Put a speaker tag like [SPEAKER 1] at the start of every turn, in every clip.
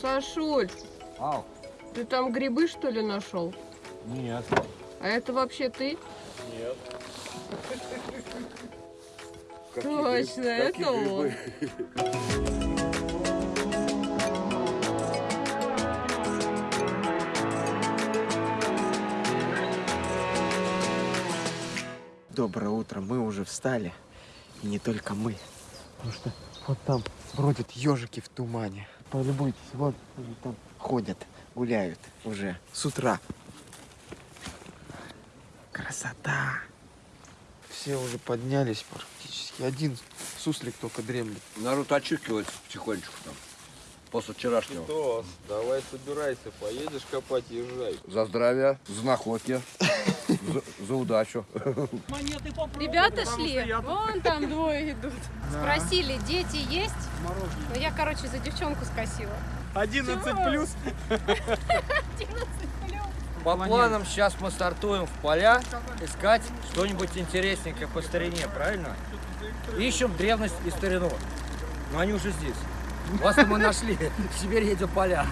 [SPEAKER 1] Сашуль,
[SPEAKER 2] Ау.
[SPEAKER 1] ты там грибы что ли нашел?
[SPEAKER 2] Нет.
[SPEAKER 1] А это вообще ты?
[SPEAKER 2] Нет.
[SPEAKER 1] Точно, это он.
[SPEAKER 3] Доброе утро, мы уже встали. И не только мы. Потому что вот там бродят ежики в тумане. Полюбуйтесь, вот они там ходят, гуляют уже с утра. Красота! Все уже поднялись практически. Один суслик только дремлет.
[SPEAKER 2] Народ очухивается потихонечку там. После вчерашнего.
[SPEAKER 4] Тос, давай собирайся, поедешь копать езжай.
[SPEAKER 2] За здравие, за находки, за, за удачу.
[SPEAKER 5] Ребята шли, вон там двое идут. Спросили, дети есть? Ну, я, короче, за девчонку скосила.
[SPEAKER 6] 11 плюс.
[SPEAKER 7] По планам сейчас мы стартуем в поля искать что-нибудь интересненькое по старине, правильно? Ищем древность и старину. Но они уже здесь. Вас мы нашли. Теперь едем в поля.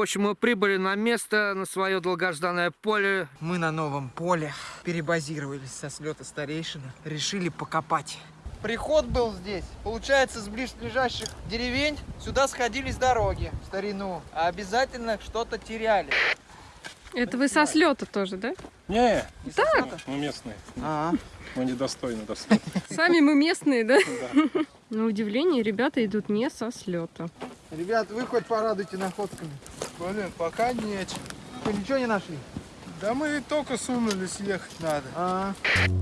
[SPEAKER 7] В общем, мы прибыли на место, на свое долгожданное поле.
[SPEAKER 3] Мы на новом поле перебазировались со слета старейшины. Решили покопать. Приход был здесь. Получается, с ближайших деревень сюда сходились дороги в старину. А обязательно что-то теряли.
[SPEAKER 1] Это вы со слета тоже, да?
[SPEAKER 6] Не,
[SPEAKER 3] Не со слета?
[SPEAKER 6] мы местные.
[SPEAKER 3] А,
[SPEAKER 6] Мы недостойны достойны.
[SPEAKER 1] Сами мы местные, да? На удивление, ребята идут не со слета.
[SPEAKER 3] ребят, вы хоть порадуйте находками.
[SPEAKER 6] Блин, пока нечего.
[SPEAKER 3] Что, ничего не нашли?
[SPEAKER 6] Да мы только сунулись, ехать надо.
[SPEAKER 3] А,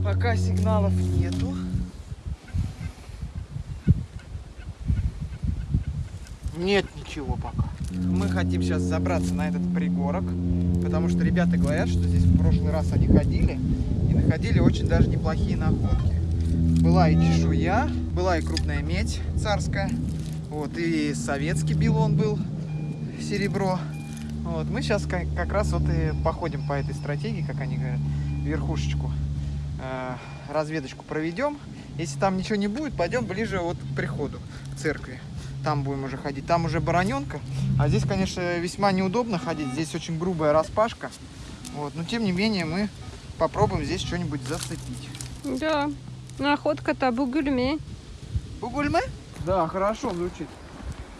[SPEAKER 3] пока сигналов нету. Нет ничего пока. Мы хотим сейчас забраться на этот пригорок, потому что ребята говорят, что здесь в прошлый раз они ходили и находили очень даже неплохие находки. Была и чешуя, была и крупная медь царская, вот, и советский билон был, серебро. Вот, мы сейчас как, как раз вот и походим по этой стратегии, как они говорят, верхушечку, э, разведочку проведем. Если там ничего не будет, пойдем ближе вот к приходу, к церкви. Там будем уже ходить. Там уже бароненка. А здесь, конечно, весьма неудобно ходить. Здесь очень грубая распашка. Вот. Но тем не менее мы попробуем здесь что-нибудь зацепить.
[SPEAKER 1] Да. Находка-то бугульме.
[SPEAKER 3] Бугульмы? Да, хорошо звучит.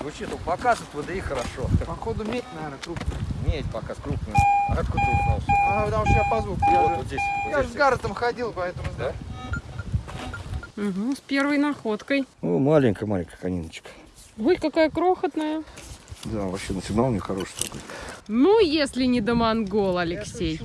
[SPEAKER 7] Звучит, ну показывает ВДИ хорошо.
[SPEAKER 3] Походу медь, наверное, крупная.
[SPEAKER 7] Медь показ крупная. А откуда ты узнал? что
[SPEAKER 3] А, потому что я по звуку. Я,
[SPEAKER 7] Вот,
[SPEAKER 3] же-
[SPEAKER 7] вот здесь. вот
[SPEAKER 3] я же с Гарретом ходил, поэтому знаю.
[SPEAKER 1] Угу, с первой находкой.
[SPEAKER 2] Ну, маленькая-маленькая кониночка.
[SPEAKER 1] Ой, какая крохотная.
[SPEAKER 2] Да, вообще на сигнал не хороший такой.
[SPEAKER 1] Ну, если не до монгол, Алексей.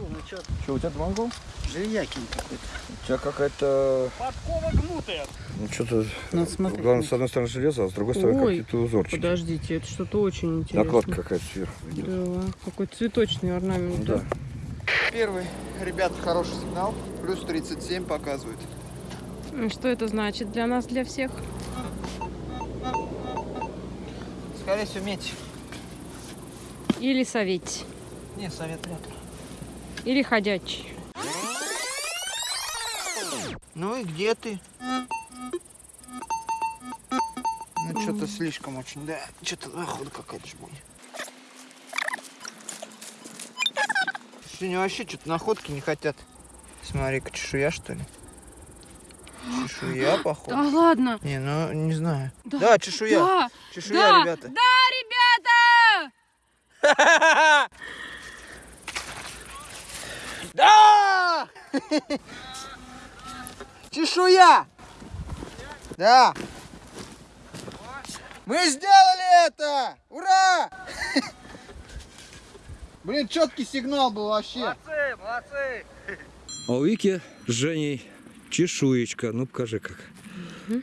[SPEAKER 2] Что, у тебя монгол?
[SPEAKER 3] Желякин какой-то.
[SPEAKER 2] У тебя какая-то...
[SPEAKER 6] Подкова гнутая.
[SPEAKER 2] Ну, что-то...
[SPEAKER 1] Надо смотреть.
[SPEAKER 2] Главное, с одной стороны железо, а с другой стороны какие-то узорчики.
[SPEAKER 1] Подождите, это что-то очень интересное.
[SPEAKER 2] Накладка какая-то сверху идет.
[SPEAKER 1] Да, какой цветочный орнамент.
[SPEAKER 2] Да.
[SPEAKER 3] Первый, ребят, хороший сигнал. Плюс 37 показывает.
[SPEAKER 1] И Что это значит для нас, для всех?
[SPEAKER 3] Скорее всего, медь.
[SPEAKER 1] Или советь,
[SPEAKER 3] Не, совет вряд ли.
[SPEAKER 1] или ходячий.
[SPEAKER 3] Ну и где ты? Ну, что-то слишком очень, да. Что-то находа какая-то ж будет. Сегодня вообще что-то находки не хотят. Смотри-ка, чешуя, что ли? Чешуя, походу.
[SPEAKER 1] Да ладно.
[SPEAKER 3] Не, ну, не знаю.
[SPEAKER 1] Да.
[SPEAKER 3] Да, чешуя.
[SPEAKER 1] Да,
[SPEAKER 3] Чешуя,
[SPEAKER 1] да,
[SPEAKER 3] ребята.
[SPEAKER 1] да, ребята!
[SPEAKER 3] Да! Чешуя! Да! Мы сделали это! Ура! Блин, четкий сигнал был вообще.
[SPEAKER 7] Молодцы, молодцы.
[SPEAKER 2] А у Вики с Женей чешуечка. Ну, покажи как.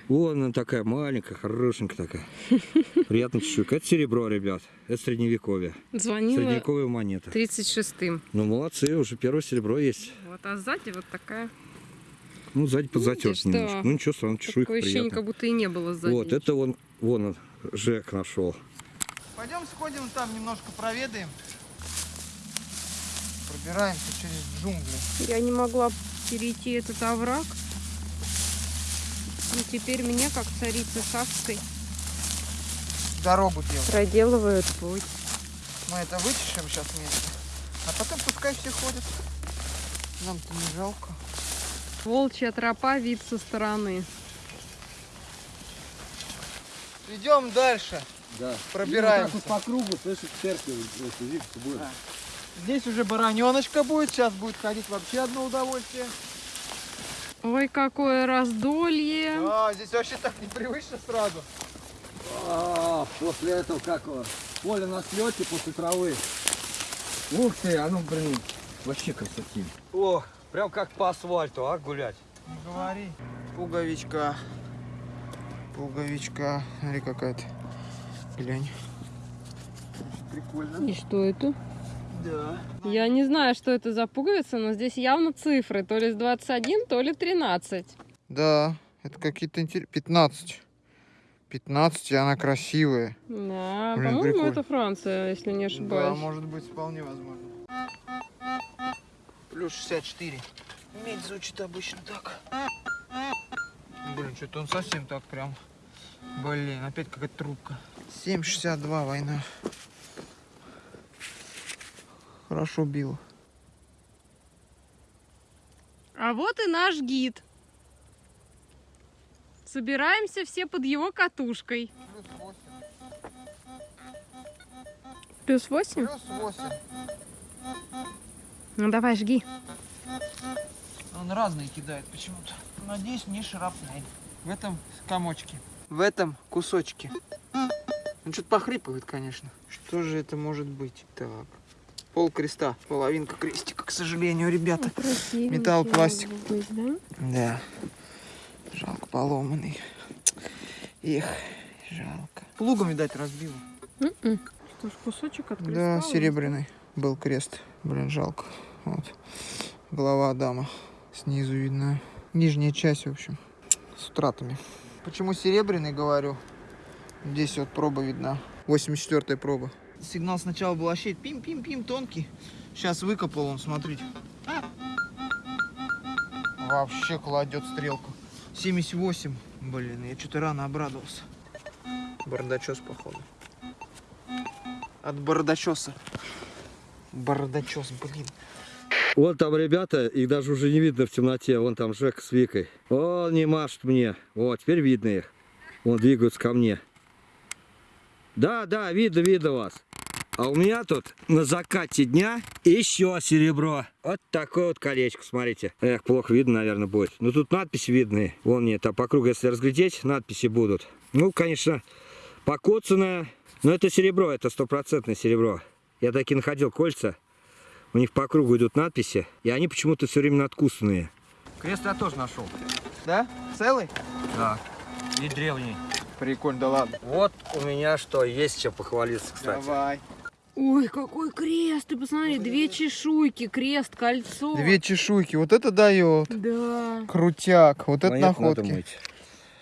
[SPEAKER 2] Вон она такая маленькая, хорошенькая такая. Приятная чешуйка. Это серебро, ребят. Это средневековье.
[SPEAKER 1] Звонила
[SPEAKER 2] Средневековая монета.
[SPEAKER 1] 36-м.
[SPEAKER 2] Ну, молодцы, уже первое серебро есть.
[SPEAKER 1] Вот, а сзади вот такая
[SPEAKER 2] Ну, сзади подзатерт
[SPEAKER 1] Видишь,
[SPEAKER 2] немножко.
[SPEAKER 1] да.
[SPEAKER 2] Ну, ничего, равно чешуйка
[SPEAKER 1] Такое ощущение,
[SPEAKER 2] приятная.
[SPEAKER 1] как будто и не было сзади.
[SPEAKER 2] Вот, это он, вон он, Жек нашел.
[SPEAKER 3] Пойдем сходим там немножко проведаем. Пробираемся через джунгли.
[SPEAKER 1] Я не могла перейти этот овраг. И теперь мне, как царице Савской,
[SPEAKER 3] Дорогу делаем.
[SPEAKER 1] проделывают путь.
[SPEAKER 3] Мы это вычешем сейчас вместе. А потом пускай все ходят. Нам-то не жалко.
[SPEAKER 1] Волчья тропа, вид со стороны.
[SPEAKER 3] Идем дальше.
[SPEAKER 7] Да.
[SPEAKER 3] Пробираемся.
[SPEAKER 7] по кругу, слышишь, церковь будет.
[SPEAKER 3] Здесь уже бараненочка будет. Сейчас будет ходить вообще одно удовольствие.
[SPEAKER 1] Ой, какое раздолье.
[SPEAKER 3] А, здесь вообще так непривычно сразу.
[SPEAKER 7] А, после этого как его? Поле на слете после травы. Ух ты, а ну блин, вообще красоти. О, прям как по асфальту, а, гулять.
[SPEAKER 3] Не говори. Пуговичка. Пуговичка. Смотри, какая-то. Глянь. Прикольно.
[SPEAKER 1] И что это?
[SPEAKER 3] Да.
[SPEAKER 1] Я не знаю, что это за пуговица, но здесь явно цифры. То ли с 21, то ли 13.
[SPEAKER 3] Да, это какие-то интересные. 15. 15, и она красивая.
[SPEAKER 1] Да, по-моему, это Франция, если не
[SPEAKER 3] Да,
[SPEAKER 1] ошибаюсь.
[SPEAKER 3] может быть, вполне возможно. Плюс 64. Медь звучит обычно так. Блин, что-то он совсем так прям. Блин, опять какая-то трубка. 7,62 война. Хорошо бил.
[SPEAKER 1] А вот и наш гид. Собираемся все под его катушкой.
[SPEAKER 3] Плюс 8.
[SPEAKER 1] Плюс 8?
[SPEAKER 3] Плюс 8.
[SPEAKER 1] Ну давай, жги.
[SPEAKER 3] Он разные кидает почему-то. Надеюсь, не шрапнель. В этом комочке. В этом кусочке. Он что-то похрипывает, конечно. Что же это может быть? Так. Пол креста. Половинка крестика, к сожалению, ребята. Металл, пластик.
[SPEAKER 1] да?
[SPEAKER 3] Да. Жалко, поломанный. Эх, жалко. Плугом, видать, разбил.
[SPEAKER 1] М-м. Что ж, кусочек от креста
[SPEAKER 3] Да, серебряный был крест. Блин, жалко. Вот. Голова Адама. Снизу видно. Нижняя часть, в общем, с утратами. Почему серебряный, говорю? Здесь вот проба видна. 84-я проба. Сигнал сначала был вообще пим-пим-пим тонкий. Сейчас выкопал он, смотрите. Вообще кладет стрелку. 78. Блин, я что-то рано обрадовался. Бардачес, походу. От бардачеса. Бардачес, блин.
[SPEAKER 2] Вон там ребята, их даже уже не видно в темноте. Вон там Жек с Викой. Он не машет мне. Вот, теперь видно их. Вон двигаются ко мне. Да, да, видно, видно вас. А у меня тут на закате дня еще серебро. Вот такое вот колечко, смотрите. Эх, плохо видно, наверное, будет. Но тут надписи видны. Вон мне там по кругу, если разглядеть, надписи будут. Ну, конечно, покоцанное. Но это серебро, это стопроцентное серебро. Я таки находил кольца. У них по кругу идут надписи, и они почему-то все время надкусанные.
[SPEAKER 7] Крест я тоже нашел.
[SPEAKER 3] Да? Целый?
[SPEAKER 7] Да. И древний.
[SPEAKER 3] Прикольно, да ладно.
[SPEAKER 7] Вот у меня что, есть чем похвалиться, кстати.
[SPEAKER 3] Давай.
[SPEAKER 1] Ой, какой крест! Ты посмотри, две чешуйки, крест, кольцо.
[SPEAKER 3] Две чешуйки. Вот это дает.
[SPEAKER 1] Да.
[SPEAKER 3] Крутяк. Вот это
[SPEAKER 2] Монет надо
[SPEAKER 3] находки.
[SPEAKER 2] мыть.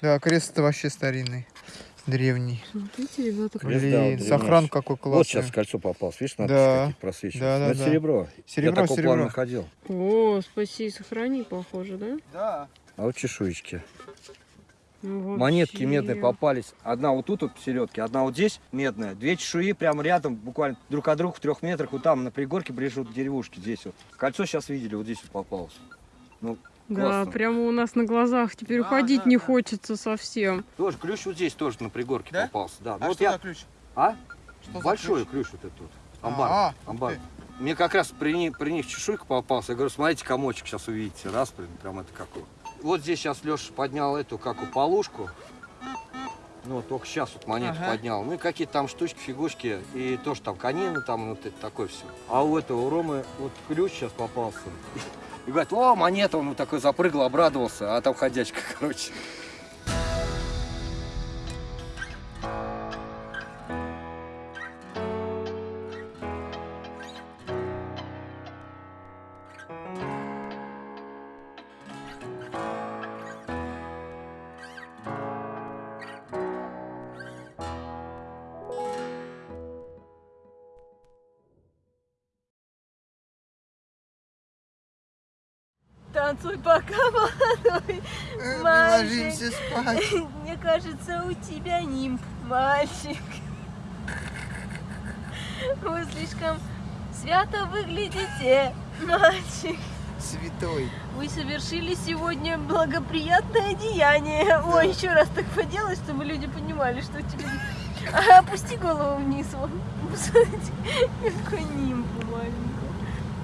[SPEAKER 3] Да, крест это вообще старинный. Древний.
[SPEAKER 1] Смотрите, ребята,
[SPEAKER 3] Блин,
[SPEAKER 2] древнейший.
[SPEAKER 3] сохран какой
[SPEAKER 2] Вот
[SPEAKER 3] классный.
[SPEAKER 2] сейчас кольцо попалось, видишь, надписи
[SPEAKER 3] Да.
[SPEAKER 2] какие просвечиваются.
[SPEAKER 3] Да, да,
[SPEAKER 2] Но это
[SPEAKER 3] да.
[SPEAKER 2] серебро.
[SPEAKER 3] Серебро,
[SPEAKER 2] Я такого
[SPEAKER 3] серебро.
[SPEAKER 2] плана находил.
[SPEAKER 1] О, спаси сохрани, похоже, да?
[SPEAKER 3] Да.
[SPEAKER 2] А вот чешуечки.
[SPEAKER 1] Ну,
[SPEAKER 2] Монетки
[SPEAKER 1] вообще.
[SPEAKER 2] медные попались. Одна вот тут вот посередке, одна вот здесь медная. Две чешуи прямо рядом, буквально друг от друга в трех метрах. Вот там на пригорке ближе вот к деревушке здесь вот. Кольцо сейчас видели, вот здесь вот попалось. Ну,
[SPEAKER 1] Да,
[SPEAKER 2] классно.
[SPEAKER 1] прямо у нас на глазах. Теперь
[SPEAKER 3] Да,
[SPEAKER 1] уходить
[SPEAKER 3] да,
[SPEAKER 1] не
[SPEAKER 3] да.
[SPEAKER 1] хочется совсем.
[SPEAKER 2] Тоже ключ вот здесь тоже на пригорке
[SPEAKER 3] Да?
[SPEAKER 2] попался. Да. Ну
[SPEAKER 3] А
[SPEAKER 2] вот
[SPEAKER 3] что
[SPEAKER 2] я...
[SPEAKER 3] за ключ?
[SPEAKER 2] А?
[SPEAKER 3] Что
[SPEAKER 2] Большой
[SPEAKER 3] ключ?
[SPEAKER 2] ключ? вот этот вот. Амбар.
[SPEAKER 3] А, ух
[SPEAKER 2] амбар.
[SPEAKER 3] ты.
[SPEAKER 2] Мне как раз при, ни- при них чешуйка попался. Я говорю, смотрите, комочек сейчас увидите. Раз, блин, прям это какой. Вот здесь сейчас Леша поднял эту, как у полушку. Ну, вот только сейчас вот монету
[SPEAKER 3] Ага.
[SPEAKER 2] поднял. Ну и какие-то там штучки, фигушки. И тоже там конины, там вот это такое все. А у этого, у Ромы, вот ключ сейчас попался. И говорит, о, монета, он вот такой запрыгал, обрадовался, а там ходячка, короче.
[SPEAKER 8] Танцуй пока, молодой
[SPEAKER 3] Э,
[SPEAKER 8] мальчик.
[SPEAKER 3] спать.
[SPEAKER 8] Мне кажется, у тебя нимб, мальчик. Вы слишком свято выглядите, мальчик.
[SPEAKER 3] Святой.
[SPEAKER 8] Вы совершили сегодня благоприятное деяние. Ой, еще раз так поделай, чтобы люди понимали, что тебе... А, опусти голову вниз, вон. Посмотрите, какой нимб маленький.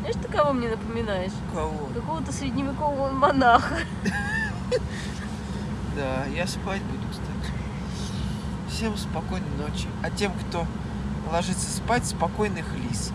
[SPEAKER 8] Знаешь, ты кого мне напоминаешь?
[SPEAKER 3] Кого?
[SPEAKER 8] Какого-то средневекового монаха.
[SPEAKER 3] Да, я спать буду, кстати. Всем спокойной ночи. А тем, кто ложится спать, спокойных лис.